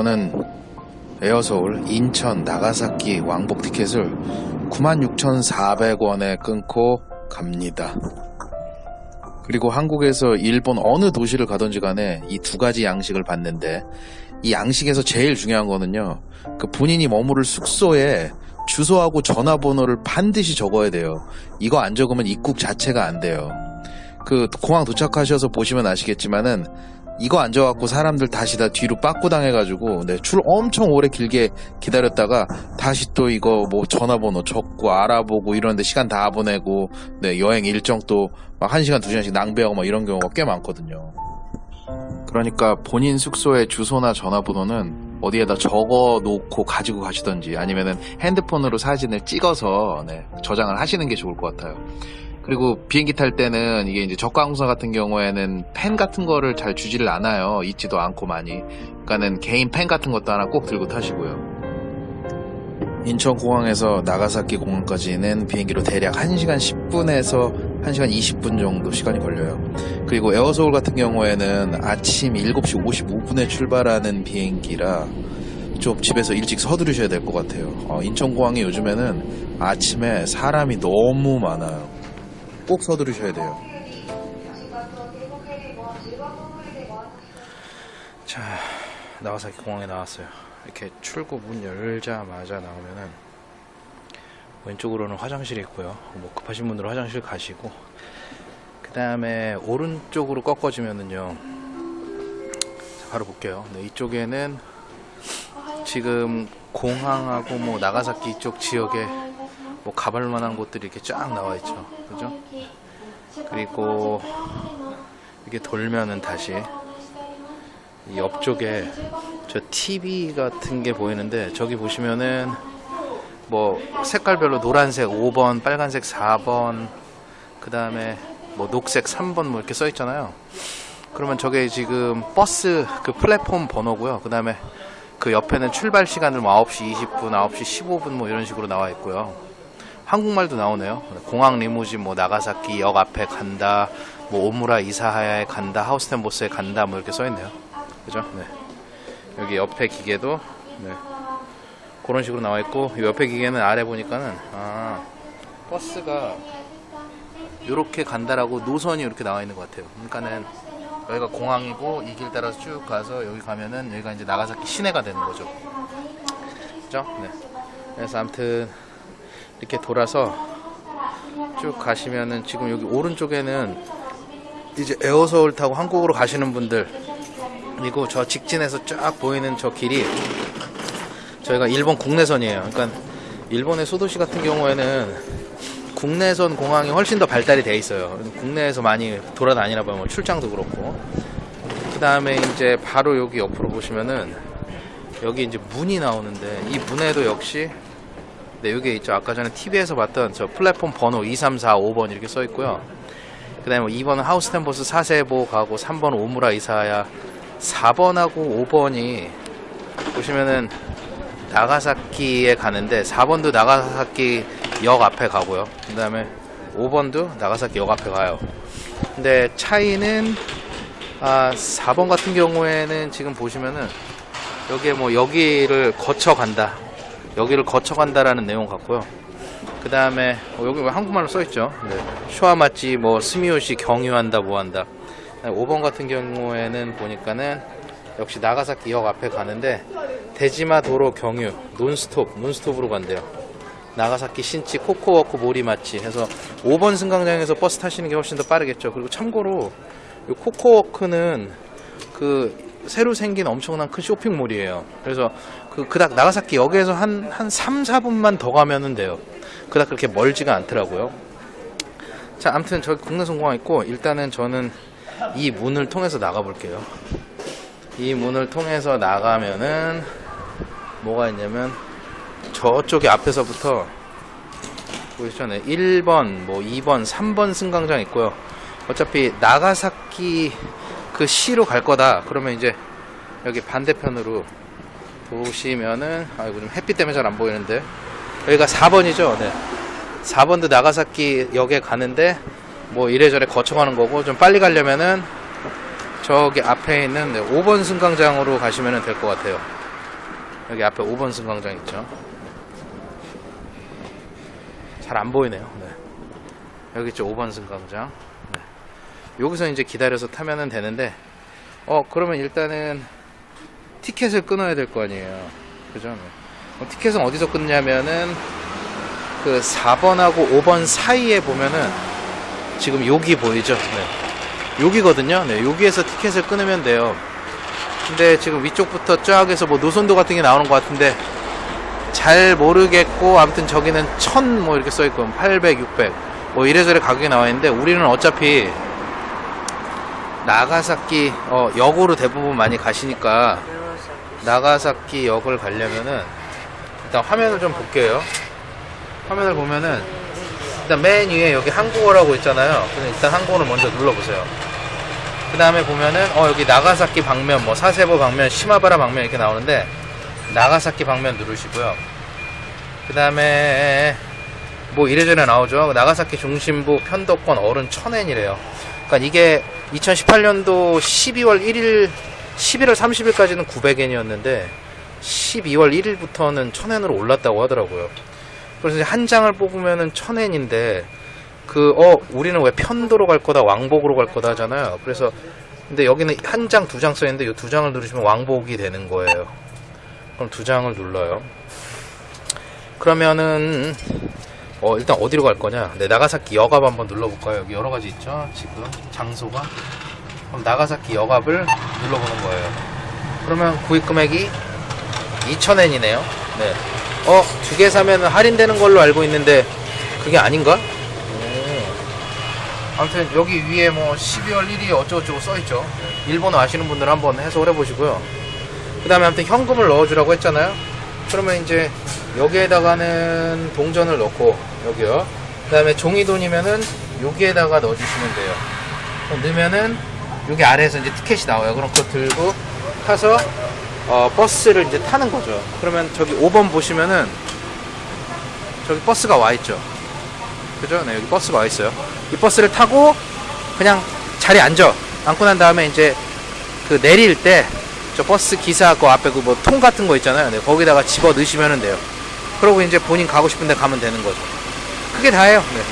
저는 에어서울 인천 나가사키 왕복 티켓을 96,400원에 끊고 갑니다. 그리고 한국에서 일본 어느 도시를 가든지 간에 이 두 가지 양식을 받는데 이 양식에서 제일 중요한 거는요. 그 본인이 머무를 숙소에 주소하고 전화번호를 반드시 적어야 돼요. 이거 안 적으면 입국 자체가 안 돼요. 그 공항 도착하셔서 보시면 아시겠지만은 이거 안 적어갖고 사람들 다시 다 뒤로 빠꾸 당해가지고 네, 줄 엄청 오래 길게 기다렸다가 다시 또 이거 뭐 전화번호 적고 알아보고 이런데 시간 다 보내고 네, 여행 일정 또 막 1시간 2시간씩 낭비하고 막 이런 경우가 꽤 많거든요. 그러니까 본인 숙소의 주소나 전화번호는 어디에다 적어 놓고 가지고 가시던지 아니면은 핸드폰으로 사진을 찍어서 네, 저장을 하시는 게 좋을 것 같아요. 그리고 비행기 탈 때는 이게 이제 저가 항공사 같은 경우에는 펜 같은 거를 잘 주지를 않아요. 있지도 않고 많이. 그러니까는 개인 펜 같은 것도 하나 꼭 들고 타시고요. 인천공항에서 나가사키 공항까지는 비행기로 대략 1시간 10분에서 1시간 20분 정도 시간이 걸려요. 그리고 에어서울 같은 경우에는 아침 7시 55분에 출발하는 비행기라 좀 집에서 일찍 서두르셔야 될 것 같아요. 어, 인천공항이 요즘에는 아침에 사람이 너무 많아요. 꼭 서두르셔야 돼요. 자, 나가사키 공항에 나왔어요. 이렇게 출구 문 열자마자 나오면은 왼쪽으로는 화장실이 있고요. 뭐 급하신 분들은 화장실 가시고 그 다음에 오른쪽으로 꺾어지면은요. 자, 바로 볼게요. 네, 이쪽에는 지금 공항하고 뭐 나가사키 이쪽 지역에 뭐 가볼 만한 곳들이 이렇게 쫙 나와 있죠. 그죠? 그리고 이렇게 돌면은 다시 이 옆쪽에 저 TV 같은 게 보이는데 저기 보시면은 뭐 색깔별로 노란색 5번, 빨간색 4번, 그 다음에 뭐 녹색 3번 뭐 이렇게 써 있잖아요. 그러면 저게 지금 버스 그 플랫폼 번호고요. 그 다음에 그 옆에는 출발 시간을 뭐 9시 20분, 9시 15분 뭐 이런 식으로 나와 있고요. 한국말도 나오네요. 공항 리무진 뭐 나가사키 역 앞에 간다, 뭐 오무라 이사하야에 간다, 하우스텐보스에 간다 뭐 이렇게 써 있네요. 그죠? 네. 여기 옆에 기계도 네. 그런 식으로 나와 있고 이 옆에 기계는 아래 보니까는 아 버스가 이렇게 간다라고 노선이 이렇게 나와 있는 것 같아요. 그러니까는 여기가 공항이고 이 길 따라서 쭉 가서 여기 가면은 여기가 이제 나가사키 시내가 되는 거죠. 그죠? 네. 그래서 아무튼 이렇게 돌아서 쭉 가시면은 지금 여기 오른쪽에는 이제 에어서울 타고 한국으로 가시는 분들 그리고 저 직진에서 쫙 보이는 저 길이 저희가 일본 국내선이에요. 그러니까 일본의 소도시 같은 경우에는 국내선 공항이 훨씬 더 발달이 돼 있어요. 국내에서 많이 돌아다니나 봐요. 뭐 출장도 그렇고. 그 다음에 이제 바로 여기 옆으로 보시면은 여기 이제 문이 나오는데 이 문에도 역시 네, 여기 있죠. 아까 전에 TV에서 봤던 저 플랫폼 번호 2345번 이렇게 써 있고요. 그 다음에 2번은 하우스텐보스 사세보 가고 3번 오무라 이사야 4번하고 5번이 보시면은 나가사키에 가는데 4번도 나가사키 역 앞에 가고요. 그 다음에 5번도 나가사키 역 앞에 가요. 근데 차이는 아 4번 같은 경우에는 지금 보시면은 여기에 뭐 여기를 거쳐 간다. 여기를 거쳐 간다라는 내용 같고요. 그 다음에 어, 여기 왜 한국말로 써있죠? 네. 슈아마치 뭐 스미요시 경유한다 뭐한다. 5번 같은 경우에는 보니까는 역시 나가사키 역 앞에 가는데 데지마 도로 경유 논스톱 논스톱으로 간대요. 나가사키 신치 코코워크 모리마치 해서 5번 승강장에서 버스 타시는 게 훨씬 더 빠르겠죠. 그리고 참고로 이 코코워크는 그 새로 생긴 엄청난 큰 쇼핑몰이에요. 그래서 그 그닥 나가사키 역에서 한 한 3, 4분만 더 가면은 돼요. 그닥 그렇게 멀지가 않더라고요. 자, 아무튼 저기 국내 성공항 있고 일단은 저는 이 문을 통해서 나가 볼게요. 이 문을 통해서 나가면은 뭐가 있냐면 저쪽에 앞에서부터 보이시죠? 네, 1번, 뭐 2번, 3번 승강장 있고요. 어차피 나가사키 그 시로 갈 거다. 그러면 이제 여기 반대편으로 보시면은 아이고 좀 햇빛 때문에 잘 안 보이는데 여기가 4번이죠. 네. 4번도 나가사키 역에 가는데 뭐 이래저래 거쳐가는 거고 좀 빨리 가려면은 저기 앞에 있는 5번 승강장으로 가시면 될 것 같아요. 여기 앞에 5번 승강장 있죠. 잘 안 보이네요. 네. 여기 있죠. 5번 승강장. 네. 여기서 이제 기다려서 타면은 되는데, 어, 그러면 일단은 티켓을 끊어야 될 거 아니에요. 그죠? 네. 어, 티켓은 어디서 끊냐면은 그 4번하고 5번 사이에 보면은 지금 여기 보이죠? 네. 여기거든요. 네. 여기에서 티켓을 끊으면 돼요. 근데 지금 위쪽부터 쫙 해서 뭐 노선도 같은 게 나오는 것 같은데 잘 모르겠고 아무튼 저기는 1000 뭐 이렇게 써 있고 800, 600 뭐 이래저래 가격이 나와 있는데 우리는 어차피 나가사키 어, 역으로 대부분 많이 가시니까 나가사키 역을 가려면은 일단 화면을 좀 볼게요. 화면을 보면은 일단 맨 위에 여기 한국어라고 있잖아요. 일단 한국어를 먼저 눌러보세요. 그 다음에 보면은 어 여기 나가사키 방면 뭐 사세보 방면 시마바라 방면 이렇게 나오는데 나가사키 방면 누르시고요. 그 다음에 뭐 이래저래 나오죠. 나가사키 중심부 편도권 어른 1000엔이래요. 그러니까 이게 2018년도 12월 1일 11월 30일까지는 900엔이었는데 12월 1일부터는 1000엔으로 올랐다고 하더라고요. 그래서 한 장을 뽑으면은 1000엔인데 그 어 우리는 왜 편도로 갈 거다 왕복으로 갈 거다 하잖아요. 그래서 근데 여기는 한 장 두 장 써 있는데 이 두 장을 누르시면 왕복이 되는 거예요. 그럼 두 장을 눌러요. 그러면은 어 일단 어디로 갈 거냐? 네 나가사키 역압 한번 눌러볼까요? 여기 여러 가지 있죠. 지금 장소가 그럼 나가사키 역압을 눌러보는 거예요. 그러면 구입 금액이 2,000엔이네요. 네. 어, 두 개 사면 할인되는 걸로 알고 있는데 그게 아닌가? 오. 아무튼 여기 위에 뭐 12월 1일 어쩌고저쩌고 써있죠. 일본어 아시는 분들 한번 해석을 해보시고요. 그 다음에 아무튼 현금을 넣어주라고 했잖아요. 그러면 이제 여기에다가는 동전을 넣고 여기요. 그 다음에 종이돈이면은 여기에다가 넣어주시면 돼요. 넣으면은 여기 아래에서 이제 티켓이 나와요. 그럼 그거 들고 타서 어, 버스를 이제 타는 거죠. 그러면 저기 5번 보시면은 저기 버스가 와 있죠. 그죠? 네, 여기 버스가 와 있어요. 이 버스를 타고 그냥 자리에 앉아. 앉고 난 다음에 이제 그 내릴 때 저 버스 기사 그 앞에 그 뭐 통 같은 거 있잖아요. 네, 거기다가 집어 넣으시면 돼요. 그러고 이제 본인 가고 싶은데 가면 되는 거죠. 그게 다예요. 네.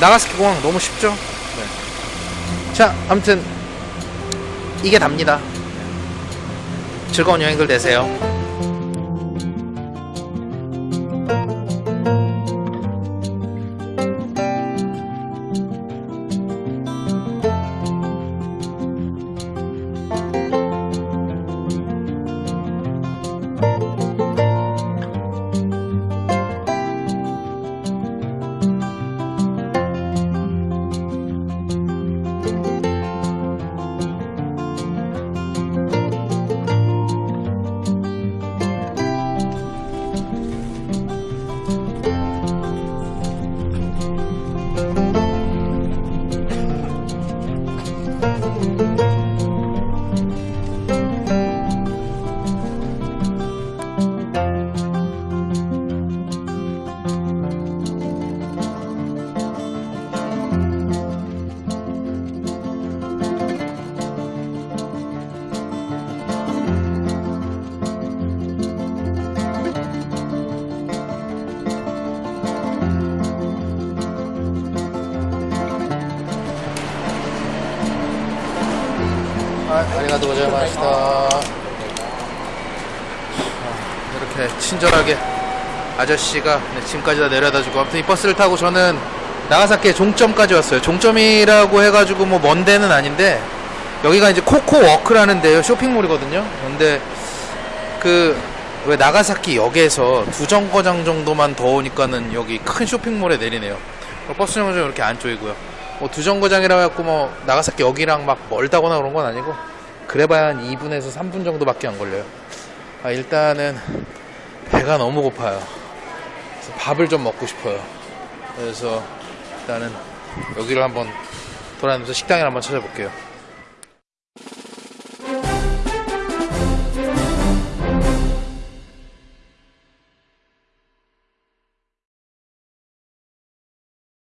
나가스키 공항 너무 쉽죠? 네. 자, 아무튼 이게 답니다. 즐거운 여행들 되세요. 아, 아리가도 고자이마시다. 이렇게 친절하게 아저씨가 네, 짐까지 다 내려다주고 아무튼 이 버스를 타고 저는 나가사키의 종점까지 왔어요. 종점이라고 해가지고 뭐 먼 데는 아닌데 여기가 이제 코코워크라는 데요 쇼핑몰이거든요. 근데 그 왜 나가사키 역에서 두 정거장 정도만 더 오니까는 여기 큰 쇼핑몰에 내리네요. 버스 정거장 이렇게 안쪽이고요. 뭐 두 정거장이라 해갖고 뭐 나가사키 역이랑 막 멀다거나 그런 건 아니고 그래봐야 한 2분에서 3분 정도밖에 안 걸려요. 아, 일단은 배가 너무 고파요. 그래서 밥을 좀 먹고 싶어요. 그래서 일단은 여기를 한번 돌아다니면서 식당을 한번 찾아볼게요.